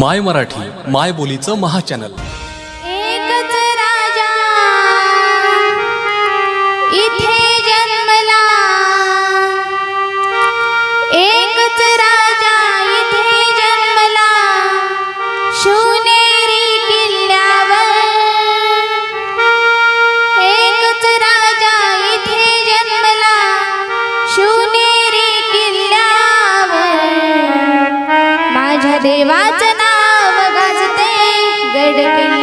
माय मराठी माय बोलीचं महाचॅनल. एकच राजा इथे जन्मला. राजा जन्मला. जन्मला. माझ्या देवा कर गई।